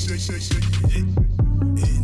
shake, shake, shake, shake.